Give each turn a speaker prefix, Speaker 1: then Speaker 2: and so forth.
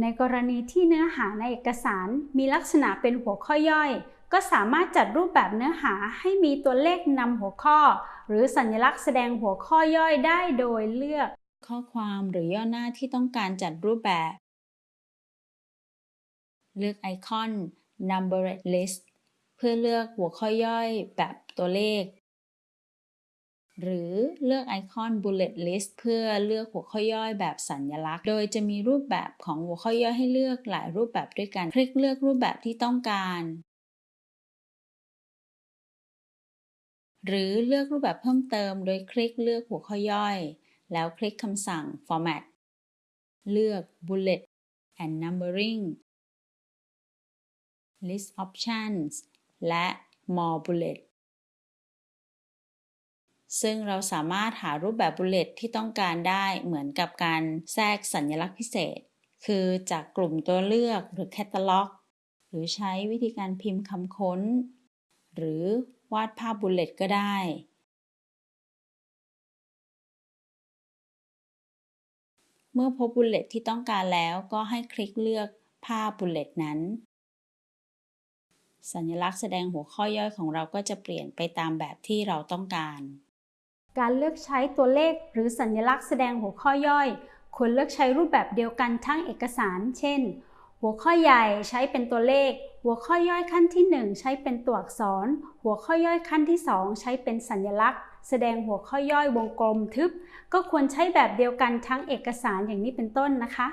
Speaker 1: ในกรณีที่เนื้อหาในเอกสารมีลักษณะเป็นหัวข้อย่อย ก็สามารถจัดรูปแบบเนื้อหาให้มีตัวเลขนำหัวข้อ หรือสัญลักษณ์แสดงหัวข้อย่อยได้โดยเลือก
Speaker 2: ข้อความหรือย่อหน้าที่ต้องการจัดรูปแบบ เลือกไอคอน Numbered List เพื่อเลือกหัวข้อย่อยแบบตัวเลข หรือเลือกไอคอน Bullet List เพื่อเลือกหัวข้อย่อยแบบสัญลักษณ์ โดยจะมีรูปแบบของหัวข้อย่อยให้เลือกหลายรูปแบบด้วยกัน คลิกเลือกรูปแบบที่ต้องการ หรือเลือกรูปแบบเพิ่มเติม โดยคลิกเลือกหัวข้อย่อย แล้วคลิกคำสั่ง Format เลือก Bullet and Numbering List Options และ More Bullet ซึ่งเราสามารถหารูปแบบ bullet ที่ต้องการได้เหมือนกับการแทรกสัญลักษณ์พิเศษ คือจากกลุ่มตัวเลือกหรือ catalog หรือใช้วิธีการพิมพ์คำค้น หรือวาดภาพ bullet ก็ได้ เมื่อพบ bullet ที่ต้องการแล้วก็ให้คลิกเลือกภาพ bullet นั้น สัญลักษณ์แสดงหัวข้อย่อยของเราก็จะเปลี่ยนไปตามแบบที่เราต้องการ
Speaker 1: การเลือกใช้ตัวเลขหรือสัญลักษณ์แสดงหัวข้อย่อย ควรเลือกใช้รูปแบบเดียวกันทั้งเอกสาร เช่น หัวข้อใหญ่ใช้เป็นตัวเลข หัวข้อย่อยขั้นที่ 1 ใช้เป็นตัวอักษร หัวข้อย่อยขั้นที่ 2 ใช้เป็นสัญลักษณ์ แสดงหัวข้อย่อยวงกลมทึบ ก็ควรใช้แบบเดียวกันทั้งเอกสารอย่างนี้เป็นต้นนะคะ